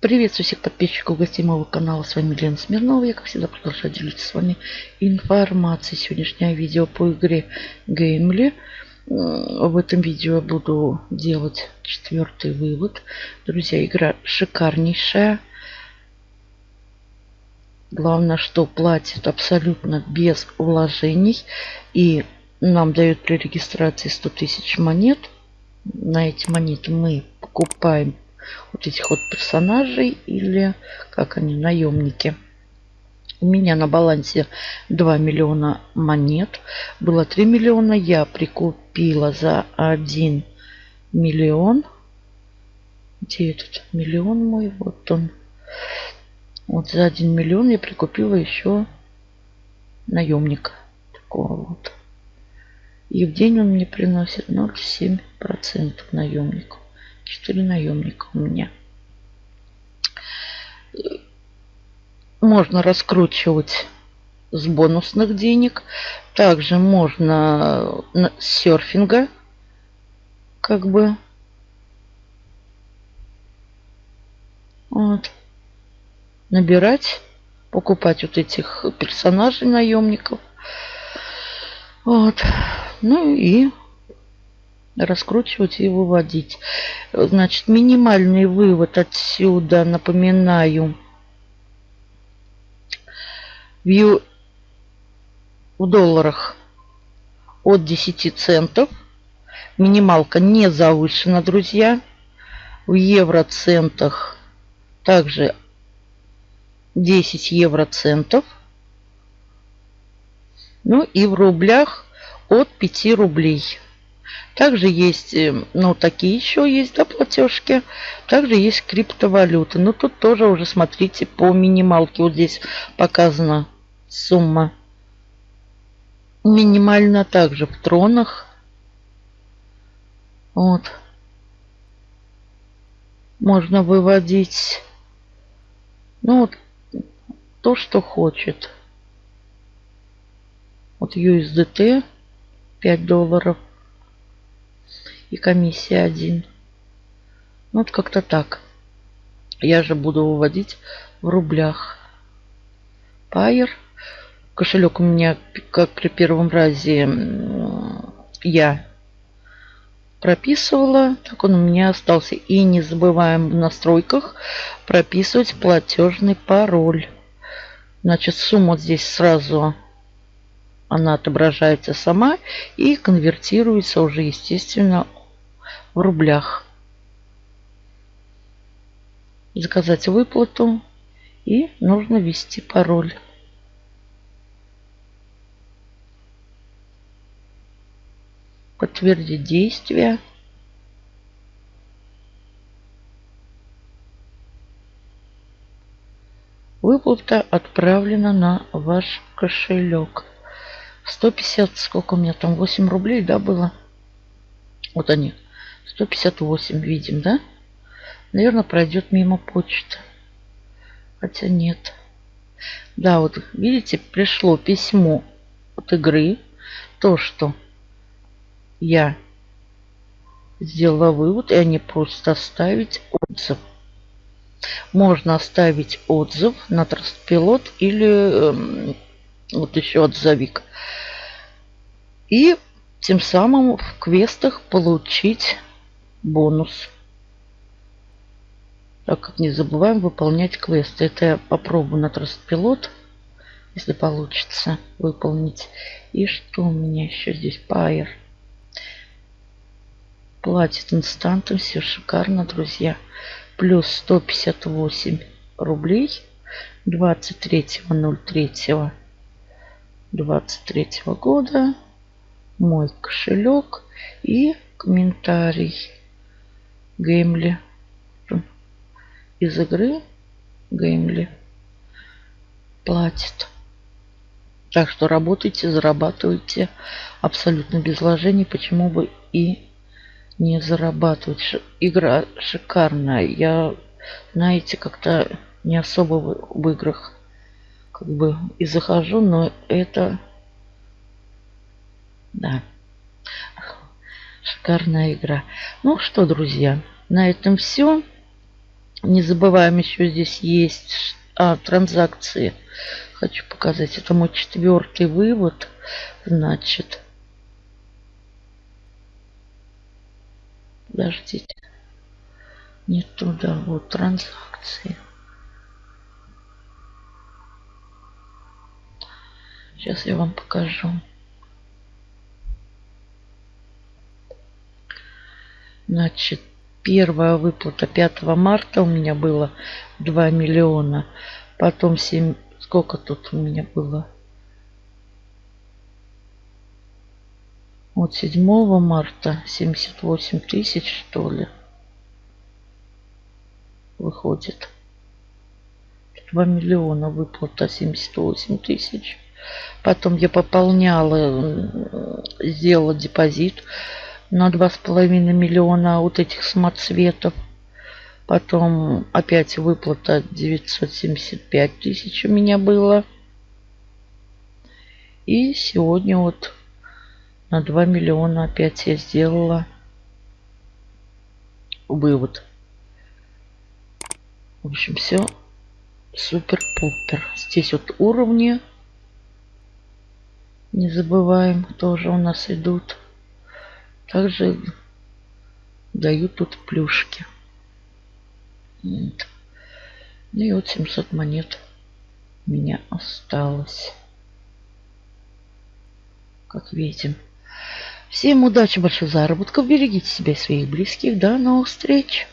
Приветствую всех подписчиков гостей моего канала. С вами Лена Смирнова. Я, как всегда, продолжаю делиться с вами информацией. Сегодняшнее видео по игре Геймли. В этом видео я буду делать четвертый вывод. Друзья, игра шикарнейшая. Главное, что платит абсолютно без вложений. И нам дают при регистрации 100 тысяч монет. На эти монеты мы покупаем вот этих вот персонажей или как они, наемники. У меня на балансе 2 миллиона монет. Было 3 миллиона. Я прикупила за 1 миллион. Где этот миллион мой? Вот он. Вот за 1 миллион я прикупила еще наемника. Такого вот. И в день он мне приносит 0,7% наемнику. 4 наемника у меня. Можно раскручивать с бонусных денег. Также можно с серфинга как бы вот, набирать, покупать вот этих персонажей наемников. Вот. Ну и раскручивать и выводить. Значит, минимальный вывод отсюда, напоминаю, в, долларах от 10 центов. Минималка не завышена, друзья. В евроцентах также 10 евроцентов. Ну и в рублях от 5 рублей. Также есть, э, ну, такие еще есть, да, платежки. Также есть криптовалюты. Но тут тоже уже смотрите по минималке. Вот здесь показана сумма. Минимально также в тронах. Вот. Можно выводить, ну, вот, то, что хочет. Вот USDT 5 долларов и комиссия 1. Ну, вот как-то так. Я же буду выводить в рублях. Пайер. Кошелек у меня, как при первом разе, я прописывала. Так он у меня остался. И не забываем в настройках прописывать платежный пароль. Значит, сумма здесь сразу она отображается сама и конвертируется уже, естественно, в рублях. Заказать выплату и нужно ввести пароль. Подтвердить действие. Выплата отправлена на ваш кошелек. 150, сколько у меня там, 8 рублей, да, было? Вот они. 158 видим, да? Наверное, пройдет мимо почты. Хотя нет. Да, вот видите, пришло письмо от игры. То, что я сделала вывод, и они просто оставить отзыв. Можно оставить отзыв на Трастпилот или э, вот еще отзывик. И тем самым в квестах получить бонус. Так как не забываем выполнять квесты. Это я попробую на Трастпилот, если получится выполнить. И что у меня еще здесь? Пайер. Платит инстантом. Все шикарно, друзья. Плюс 158 рублей. 23.03. 23 года. Мой кошелек и комментарий. Геймли. Из игры Геймли платит. Так что работайте, зарабатывайте абсолютно без вложений. Почему бы и не зарабатывать? Игра шикарная. Я, знаете, как-то не особо в, в играх как бы и захожу, но это... Да. Шикарная игра. Ну что, друзья, на этом все. Не забываем, еще здесь есть а, транзакции. Хочу показать. Это мой четвертый вывод. Значит, подождите. Не туда. Вот транзакции. Сейчас я вам покажу. Значит, первая выплата 5 марта у меня было 2 миллиона. Потом 7... Сколько тут у меня было? Вот 7 марта 78 тысяч, что ли, выходит. 2 миллиона выплата 78 тысяч. Потом я пополняла, сделала депозит на два с половиной миллиона вот этих самоцветов. Потом опять выплата 975 тысяч у меня было. И сегодня вот на 2 миллиона опять я сделала вывод. В общем, все супер-пупер. Здесь вот уровни. Не забываем, тоже у нас идут. Также дают тут плюшки. Вот. Ну и вот 700 монет у меня осталось. Как видим. Всем удачи, больших заработков. Берегите себя и своих близких. До новых встреч.